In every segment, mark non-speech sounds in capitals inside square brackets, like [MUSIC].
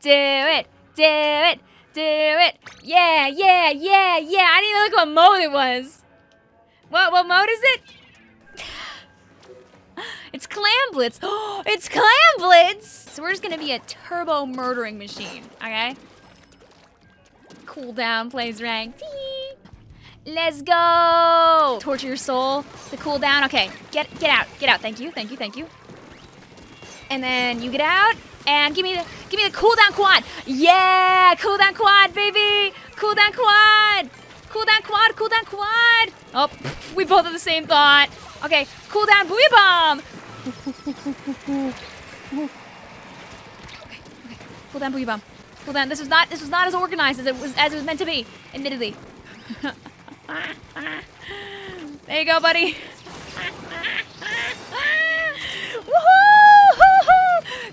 do it, do it, do it. Yeah, yeah, yeah, yeah. I didn't even look what mode it was. What, what mode is it? [GASPS] It's Clam Blitz. Oh, [GASPS] it's Clam Blitz! So we're just gonna be a turbo murdering machine, okay? Cool Cooldown plays ranked. Let's go! Torture your soul. The cooldown. Okay, get get out. Get out. Thank you. Thank you. Thank you. And then you get out and give me the give me the cooldown quad. Yeah, cooldown quad, baby. Cooldown quad. Cooldown quad. Cooldown quad. Oh, we both have the same thought. Okay, cooldown booyah bomb. okay, okay. Cooldown booyah bomb. Cooldown. This was not this was not as organized as it was as it was meant to be. Admittedly. [LAUGHS] there you go, buddy. Woohoo!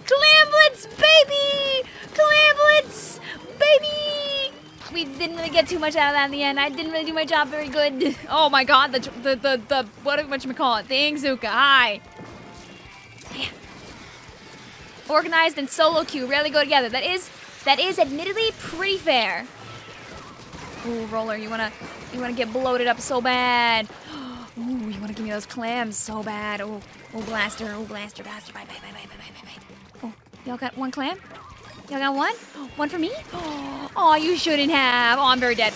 Clam Blitz, baby! Clam Blitz, baby! We didn't really get too much out of that in the end. I didn't really do my job very good. [LAUGHS] Oh my god, the, the, the, the what, what you call it? The Ingzuka, hi. Yeah. Organized and solo queue rarely go together. That is, that is admittedly pretty fair. Ooh, Roller, you wanna you wanna get bloated up so bad. [GASPS] Ooh, you wanna give me those clams so bad. Oh, oh, blaster, oh, blaster, blaster, bye, bye, bye, bye, bye, bye, bye. Oh, y'all got one clam? Y'all got one? One for me? [GASPS] Oh, you shouldn't have. Oh, I'm very dead.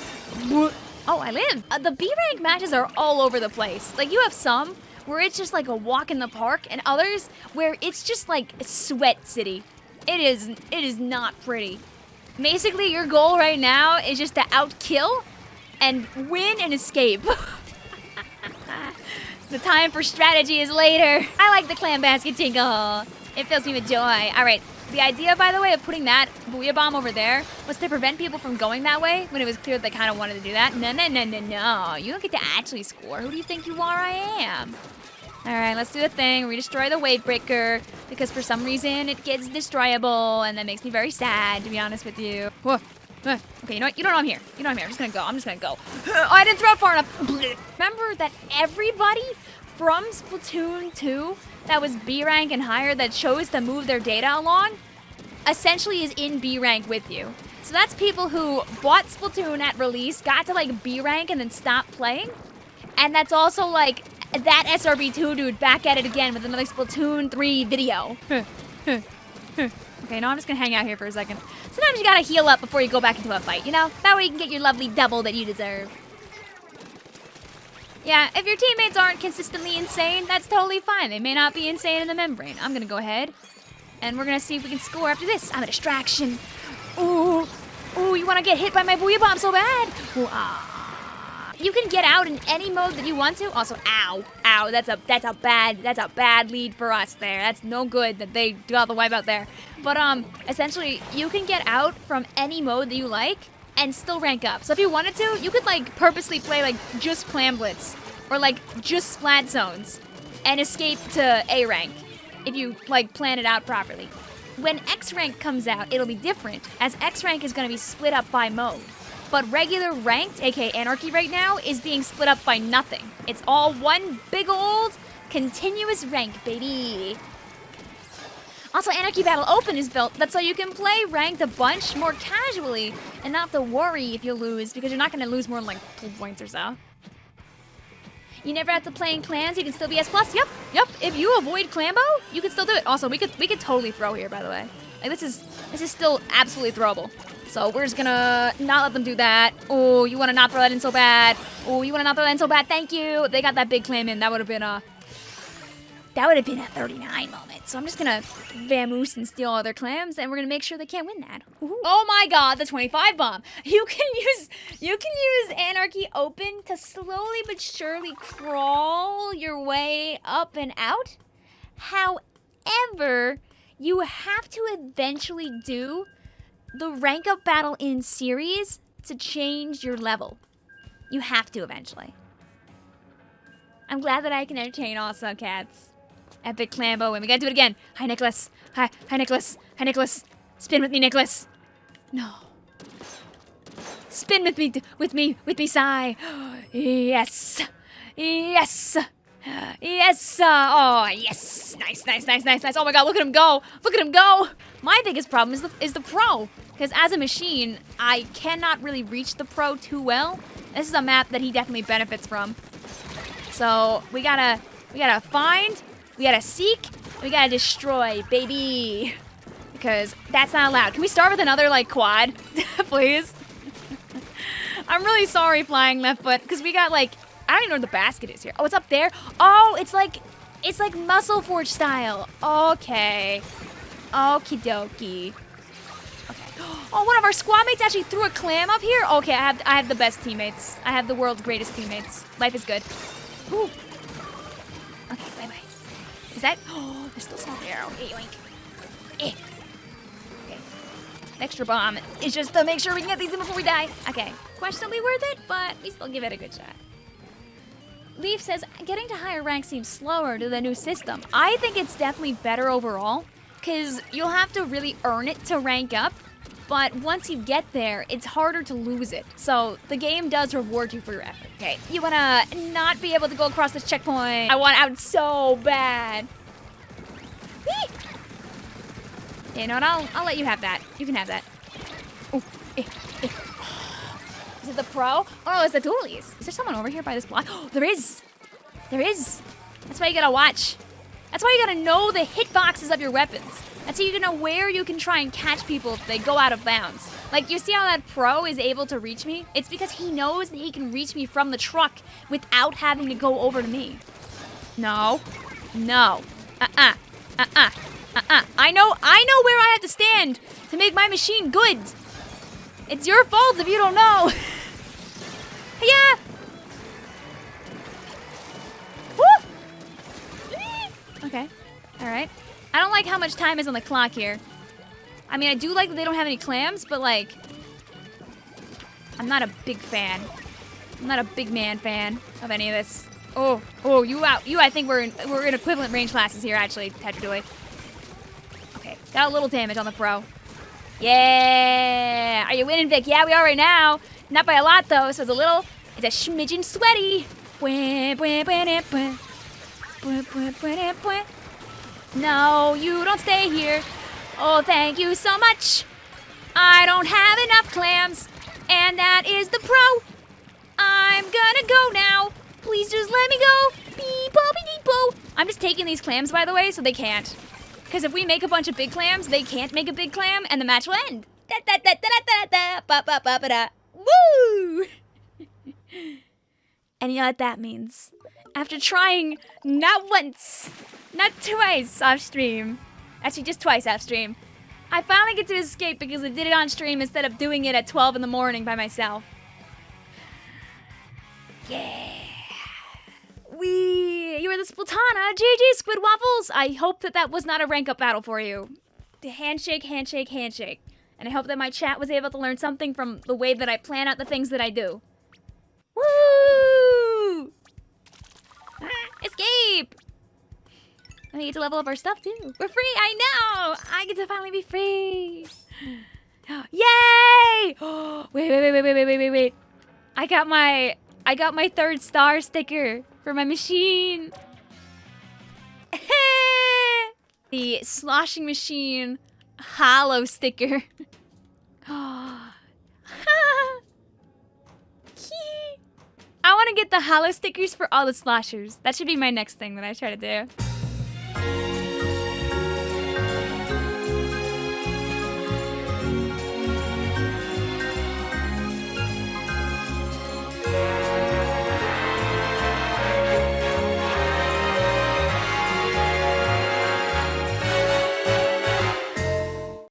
Oh, I live. Uh, the B rank matches are all over the place. Like, you have some where it's just like a walk in the park, and others where it's just like sweat city. It is, it is not pretty. Basically, your goal right now is just to outkill and win and escape. [LAUGHS] the time for strategy is later. I like the clam basket tingle. It fills me with joy. All right, the idea, by the way, of putting that booyah bomb over there was to prevent people from going that way when it was clear that they kind of wanted to do that. No, no, no, no, no. You don't get to actually score. Who do you think you are? I am. All right, let's do the thing. We destroy the wave breaker because for some reason it gets destroyable, and that makes me very sad, to be honest with you. Whoa. Okay, you know what? You don't know I'm here. You know I'm here. I'm just gonna go. I'm just gonna go. [GASPS] Oh, I didn't throw it far enough. Remember that everybody from Splatoon 2 that was B rank and higher that chose to move their data along essentially is in B rank with you. So that's people who bought Splatoon at release, got to like B rank, and then stopped playing. And that's also like that SRB2 dude back at it again with another Splatoon 3 video. [LAUGHS] okay, now I'm just gonna hang out here for a second. Sometimes you gotta heal up before you go back into a fight, you know? That way you can get your lovely double that you deserve. Yeah, if your teammates aren't consistently insane, that's totally fine. They may not be insane in the membrane. I'm gonna go ahead, and we're gonna see if we can score after this. I'm a distraction. Ooh, ooh, you wanna get hit by my booyah bomb so bad? Ooh, ah. You can get out in any mode that you want to. Also, ow, ow, that's a that's a bad that's a bad lead for us there. That's no good that they got the wipe out there. But um, essentially, you can get out from any mode that you like and still rank up. So if you wanted to, you could like purposely play like just Clam Blitz or like just Splat Zones and escape to A rank if you like plan it out properly. When X rank comes out, it'll be different, as X rank is going to be split up by mode. But regular ranked, aka Anarchy right now, is being split up by nothing. It's all one big old continuous rank, baby. Also, Anarchy Battle Open is built. That's so you can play ranked a bunch more casually and not have to worry if you lose, because you're not going to lose more than like two points or so. You never have to play in clans. You can still be S plus. Yep, yep. If you avoid Clambo, you can still do it. Also, we could we could totally throw here. By the way, like this is this is still absolutely throwable. So we're just gonna not let them do that. Oh, you wanna not throw that in so bad. Oh, you wanna not throw that in so bad. Thank you. They got that big clam in. That would have been a... That would have been a 39 moment. So I'm just gonna vamoose and steal all their clams, and we're gonna make sure they can't win that. Ooh. Oh my god, the 25 bomb. [LAUGHS] You can use you can use Anarchy Open to slowly but surely crawl your way up and out. However, you have to eventually do the rank up battle in series to change your level. You have to eventually. I'm glad that I can entertain also cats. Epic Clambo, and we gotta do it again. Hi, Nicholas. Hi, hi, Nicholas. Hi, Nicholas. Spin with me, Nicholas. No. Spin with me, with me, with me, Sigh. [GASPS] Yes. Yes. Yes. Oh, yes. Nice, nice, nice, nice, nice. Oh my god, look at him go. Look at him go. My biggest problem is the, is the pro. Because as a machine, I cannot really reach the pro too well. This is a map that he definitely benefits from. So we gotta, we gotta find, we gotta seek, we gotta destroy, baby. Because that's not allowed. Can we start with another, like, quad? [LAUGHS] Please? I'm really sorry, Flying Left Foot, because we got, like, I don't even know where the basket is here. Oh, it's up there? Oh, it's like, it's like Muscle Forge style. Okay. Okie dokie. Okay. [GASPS] Oh, one of our squad mates actually threw a clam up here? Okay, I have, I have the best teammates. I have the world's greatest teammates. Life is good. Ooh. Is that? Oh, there's still some there. Okay, yoink. Eh. Okay. Extra bomb is just to make sure we can get these in before we die. Okay. Questionably worth it, but we still give it a good shot. Leaf says, getting to higher rank seems slower to the new system. I think it's definitely better overall, because you'll have to really earn it to rank up, but once you get there, it's harder to lose it. So the game does reward you for your effort. Okay, you wanna not be able to go across this checkpoint. I want out so bad. Whee! You know what, I'll, I'll let you have that. You can have that. Ooh, eh, eh. Is it the pro? Oh, it's the dualies. Is there someone over here by this block? Oh, [GASPS] there is. There is. That's why you gotta watch. That's why you gotta know the hitboxes of your weapons. That's how you know where you can try and catch people if they go out of bounds. Like, you see how that pro is able to reach me? It's because he knows that he can reach me from the truck without having to go over to me. No. No. Uh-uh. Uh-uh. Uh-uh. I know, I know where I have to stand to make my machine good. It's your fault if you don't know. [LAUGHS] yeah. Okay. All right. I don't like how much time is on the clock here. I mean, I do like that they don't have any clams, but like, I'm not a big fan. I'm not a big man fan of any of this. Oh, oh, you out, you. I think we're in, we're in equivalent range classes here, actually, Tetradoy. Okay, got a little damage on the pro. Yeah! Are you winning, Vic? Yeah, we are right now. Not by a lot, though, so it's a little... It's a smidgen sweaty. No, you don't stay here. Oh, thank you so much. I don't have enough clams, and that is the pro. I'm gonna go now. Please just let me go. Beep, oh, beep, beep, oh. I'm just taking these clams, by the way, so they can't. Because if we make a bunch of big clams, they can't make a big clam, and the match will end. Da da da da da da ba ba ba ba da. Woo! [LAUGHS] and you know what that means? After trying not once, not twice off stream, actually just twice off stream, I finally get to escape because I did it on stream instead of doing it at 12 in the morning by myself. Yeah. We, you were the Splatana. GG, Squid Waffles. I hope that that was not a rank up battle for you. The handshake, handshake, handshake. And I hope that my chat was able to learn something from the way that I plan out the things that I do. We get to level up our stuff too. We're free, I know! I get to finally be free! [GASPS] Yay! [GASPS] wait, wait, wait, wait, wait, wait, wait, wait. I got my I got my third star sticker for my machine. [LAUGHS] the sloshing machine hollow sticker. [GASPS] [LAUGHS] I want to get the hollow stickers for all the sloshers. That should be my next thing that I try to do.